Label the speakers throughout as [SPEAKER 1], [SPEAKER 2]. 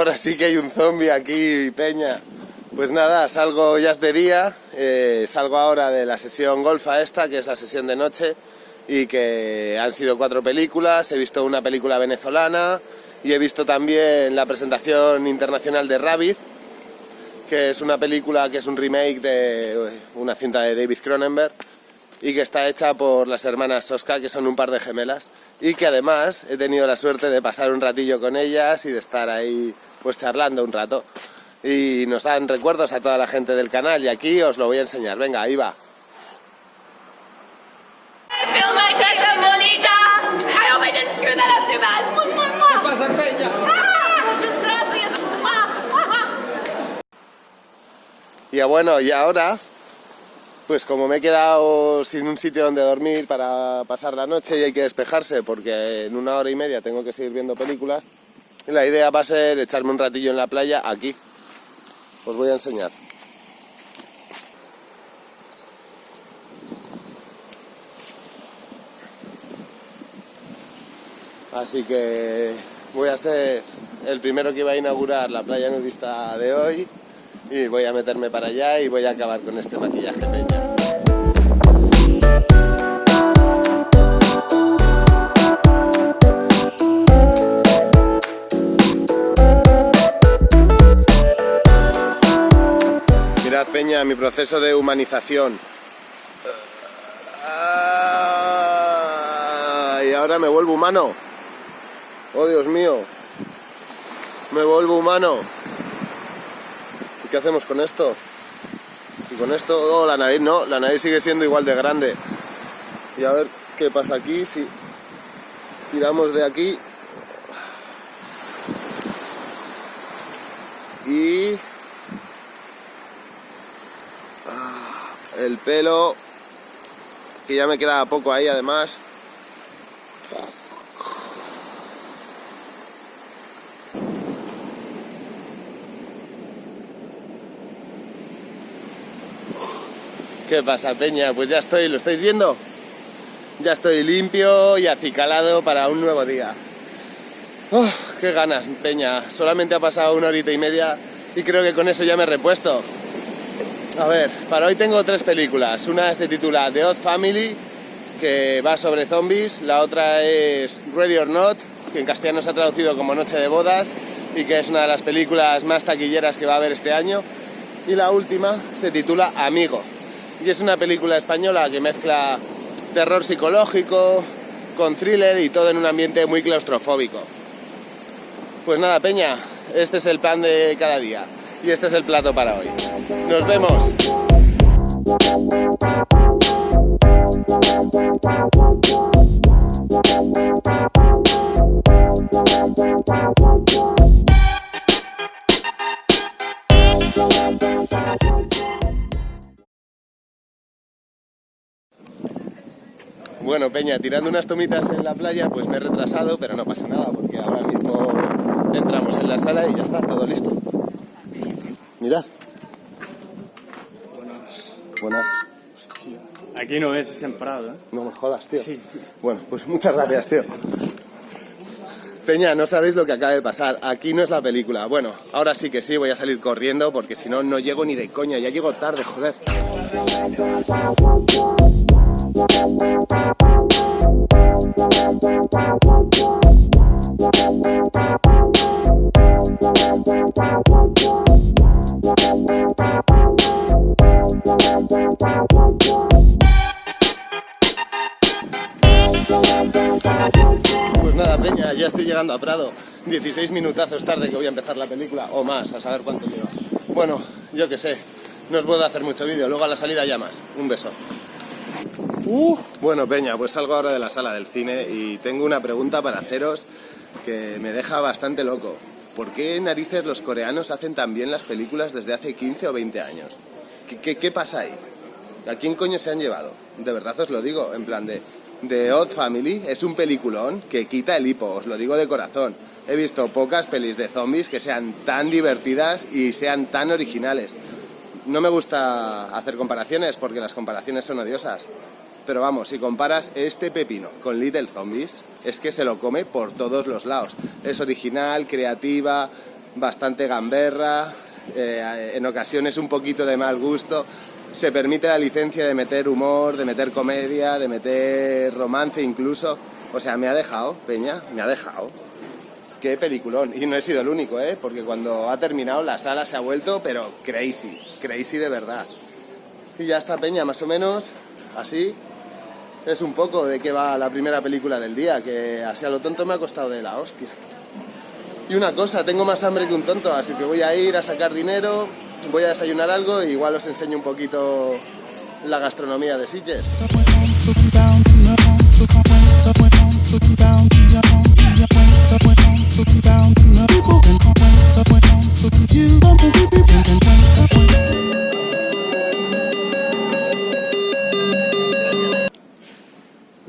[SPEAKER 1] ahora sí que hay un zombie aquí, Peña. Pues nada, salgo ya es de día, eh, salgo ahora de la sesión golfa esta, que es la sesión de noche, y que han sido cuatro películas, he visto una película venezolana y he visto también la presentación internacional de Rabbit, que es una película que es un remake de una cinta de David Cronenberg y que está hecha por las hermanas Soska, que son un par de gemelas, y que además he tenido la suerte de pasar un ratillo con ellas y de estar ahí pues charlando un rato. Y nos dan recuerdos a toda la gente del canal y aquí os lo voy a enseñar. Venga, ahí va.
[SPEAKER 2] ¿Qué pasa, Peña?
[SPEAKER 1] Y bueno, y ahora pues como me he quedado sin un sitio donde dormir para pasar la noche y hay que despejarse porque en una hora y media tengo que seguir viendo películas, la idea va a ser echarme un ratillo en la playa aquí. Os voy a enseñar. Así que voy a ser el primero que va a inaugurar la playa nudista de hoy y voy a meterme para allá y voy a acabar con este maquillaje peña. Mi proceso de humanización. y ahora me vuelvo humano. Oh Dios mío, me vuelvo humano. ¿qué hacemos con esto? Y con esto, oh, la nariz no, la nariz sigue siendo igual de grande. Y a ver qué pasa aquí, si tiramos de aquí. Y... Ah, el pelo, que ya me queda poco ahí además. ¿Qué pasa, Peña? Pues ya estoy, ¿lo estáis viendo? Ya estoy limpio y acicalado para un nuevo día. Oh, ¡Qué ganas, Peña! Solamente ha pasado una horita y media y creo que con eso ya me he repuesto. A ver, para hoy tengo tres películas. Una se titula The Odd Family, que va sobre zombies. La otra es Ready or Not, que en castellano se ha traducido como Noche de Bodas y que es una de las películas más taquilleras que va a haber este año. Y la última se titula Amigo, y es una película española que mezcla terror psicológico con thriller y todo en un ambiente muy claustrofóbico. Pues nada, Peña, este es el plan de cada día y este es el plato para hoy. Nos vemos. Bueno, Peña, tirando unas tomitas en la playa, pues me he retrasado, pero no pasa nada, porque ahora mismo entramos en la sala y ya está, todo listo. Mirad.
[SPEAKER 2] Buenas.
[SPEAKER 1] Buenas.
[SPEAKER 2] Hostia. Aquí no es, es en Prado, ¿eh?
[SPEAKER 1] No me jodas, tío.
[SPEAKER 2] Sí, sí.
[SPEAKER 1] Bueno, pues muchas gracias, tío. Peña, no sabéis lo que acaba de pasar. Aquí no es la película. Bueno, ahora sí que sí, voy a salir corriendo porque si no, no llego ni de coña. Ya llego tarde, joder. Ya estoy llegando a Prado. 16 minutazos tarde que voy a empezar la película, o más, a saber cuánto lleva. Bueno, yo qué sé, no os puedo hacer mucho vídeo, luego a la salida ya más. Un beso. Uh, bueno, Peña, pues salgo ahora de la sala del cine y tengo una pregunta para haceros que me deja bastante loco. ¿Por qué narices los coreanos hacen tan bien las películas desde hace 15 o 20 años? ¿Qué, qué, qué pasa ahí? ¿A quién coño se han llevado? De verdad os lo digo, en plan de... The Odd Family es un peliculón que quita el hipo, os lo digo de corazón. He visto pocas pelis de zombies que sean tan divertidas y sean tan originales. No me gusta hacer comparaciones porque las comparaciones son odiosas. Pero vamos, si comparas este pepino con Little Zombies, es que se lo come por todos los lados. Es original, creativa, bastante gamberra, eh, en ocasiones un poquito de mal gusto. Se permite la licencia de meter humor, de meter comedia, de meter romance incluso. O sea, me ha dejado, Peña, me ha dejado. Qué peliculón. Y no he sido el único, ¿eh? Porque cuando ha terminado la sala se ha vuelto, pero crazy, crazy de verdad. Y ya está, Peña, más o menos así. Es un poco de qué va la primera película del día, que así a lo tonto me ha costado de la hostia. Y una cosa, tengo más hambre que un tonto, así que voy a ir a sacar dinero, voy a desayunar algo y igual os enseño un poquito la gastronomía de Sitges.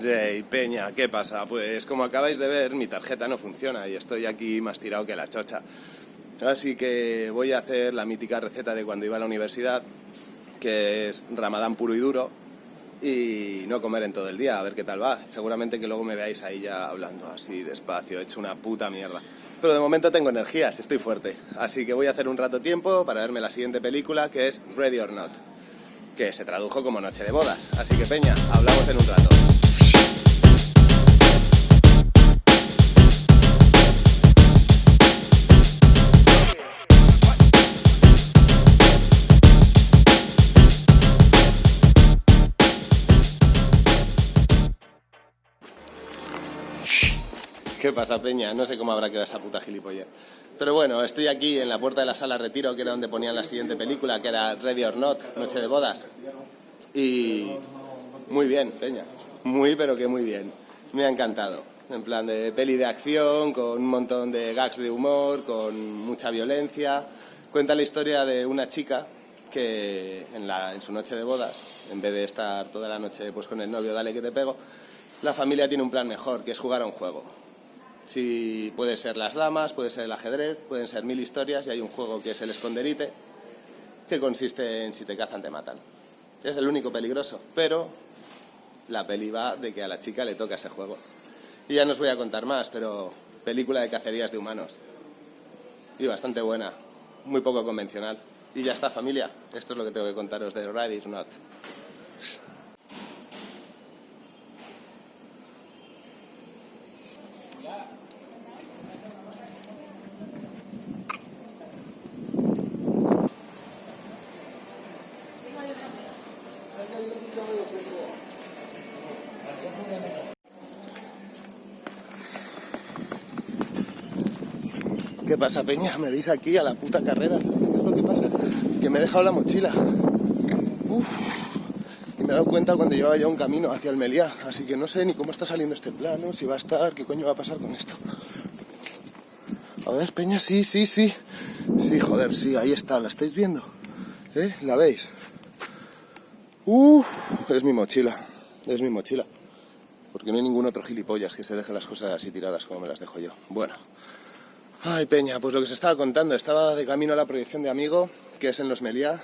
[SPEAKER 1] Jay, Peña, ¿qué pasa? Pues como acabáis de ver, mi tarjeta no funciona y estoy aquí más tirado que la chocha. Así que voy a hacer la mítica receta de cuando iba a la universidad, que es ramadán puro y duro, y no comer en todo el día, a ver qué tal va. Seguramente que luego me veáis ahí ya hablando así despacio, he hecho una puta mierda. Pero de momento tengo energías, estoy fuerte. Así que voy a hacer un rato tiempo para verme la siguiente película, que es Ready or Not, que se tradujo como Noche de Bodas. Así que Peña, hablamos en un rato. ¿Qué pasa, Peña? No sé cómo habrá quedado esa puta gilipollez. Pero bueno, estoy aquí en la puerta de la sala Retiro, que era donde ponían la siguiente película, que era Ready or Not, Noche de Bodas. Y muy bien, Peña. Muy, pero que muy bien. Me ha encantado. En plan de peli de acción, con un montón de gags de humor, con mucha violencia. Cuenta la historia de una chica que en, la, en su noche de bodas, en vez de estar toda la noche pues, con el novio, dale que te pego, la familia tiene un plan mejor, que es jugar a un juego. Si puede ser las damas, puede ser el ajedrez, pueden ser mil historias y hay un juego que es el esconderite, que consiste en si te cazan te matan. Es el único peligroso, pero la peli va de que a la chica le toca ese juego. Y ya no os voy a contar más, pero película de cacerías de humanos. Y bastante buena, muy poco convencional. Y ya está familia, esto es lo que tengo que contaros de Ride or Not. ¿Qué pasa, Peña? Me veis aquí a la puta carrera, ¿sabéis qué es lo que pasa? Que me he dejado la mochila. Uf. Y me he dado cuenta cuando llevaba ya un camino hacia Meliá, así que no sé ni cómo está saliendo este plano, si va a estar, qué coño va a pasar con esto. A ver, Peña, sí, sí, sí. Sí, joder, sí, ahí está, ¿la estáis viendo? ¿Eh? ¿La veis? Uf, es mi mochila, es mi mochila. Porque no hay ningún otro gilipollas que se deje las cosas así tiradas como me las dejo yo. Bueno. Ay, Peña, pues lo que se estaba contando, estaba de camino a la proyección de Amigo, que es en los Meliá,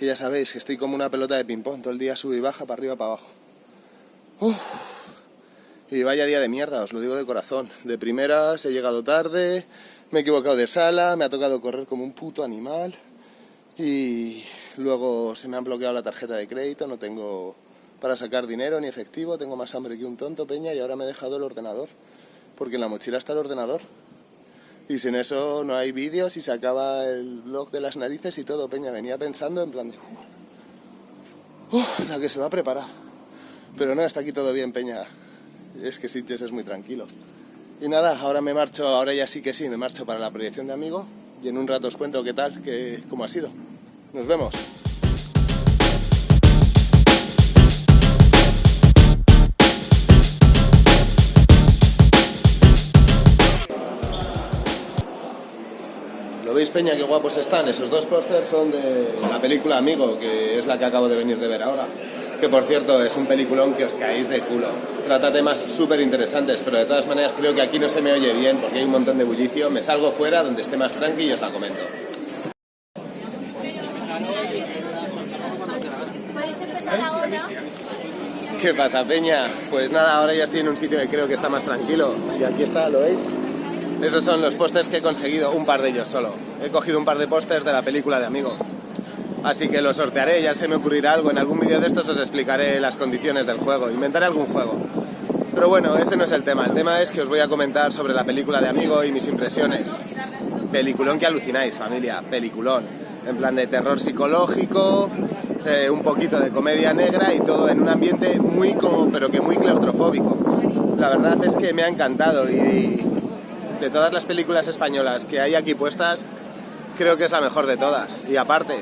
[SPEAKER 1] que ya sabéis que estoy como una pelota de ping-pong, todo el día sube y baja, para arriba, para abajo. Y vaya día de mierda, os lo digo de corazón. De primeras he llegado tarde, me he equivocado de sala, me ha tocado correr como un puto animal y luego se me han bloqueado la tarjeta de crédito, no tengo para sacar dinero ni efectivo, tengo más hambre que un tonto, Peña, y ahora me he dejado el ordenador, porque en la mochila está el ordenador. Y sin eso no hay vídeos y se acaba el blog de las narices y todo, Peña. Venía pensando en plan de... la que se va a preparar. Pero no, está aquí todo bien, Peña. Es que Sitges es muy tranquilo. Y nada, ahora me marcho, ahora ya sí que sí, me marcho para la proyección de amigo y en un rato os cuento qué tal, qué, cómo ha sido. Nos vemos. Veis, Peña, qué guapos están? Esos dos pósters son de la película Amigo, que es la que acabo de venir de ver ahora. Que por cierto es un peliculón que os caéis de culo. Trata temas súper interesantes, pero de todas maneras creo que aquí no se me oye bien porque hay un montón de bullicio. Me salgo fuera donde esté más tranqui y os la comento. ¿Qué pasa, Peña? Pues nada, ahora ya estoy en un sitio que creo que está más tranquilo. Y aquí está, ¿lo veis? Esos son los pósters que he conseguido, un par de ellos solo. He cogido un par de pósters de la película de amigos. Así que los sortearé, ya se me ocurrirá algo. En algún vídeo de estos os explicaré las condiciones del juego. Inventaré algún juego. Pero bueno, ese no es el tema. El tema es que os voy a comentar sobre la película de Amigo y mis impresiones. Peliculón que alucináis, familia. Peliculón. En plan de terror psicológico, eh, un poquito de comedia negra y todo en un ambiente muy como, pero que muy claustrofóbico. La verdad es que me ha encantado y de todas las películas españolas que hay aquí puestas, creo que es la mejor de todas. Y aparte,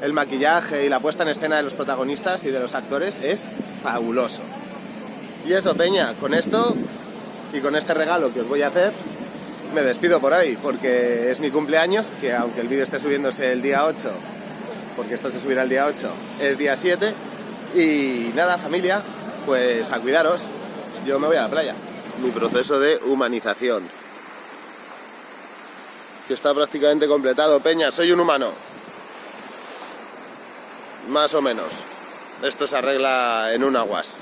[SPEAKER 1] el maquillaje y la puesta en escena de los protagonistas y de los actores es fabuloso. Y eso, Peña, con esto y con este regalo que os voy a hacer, me despido por ahí, porque es mi cumpleaños, que aunque el vídeo esté subiéndose el día 8, porque esto se subirá el día 8, es día 7. Y nada, familia, pues a cuidaros. Yo me voy a la playa. Mi proceso de humanización. Que está prácticamente completado. Peña, soy un humano. Más o menos. Esto se arregla en un aguas.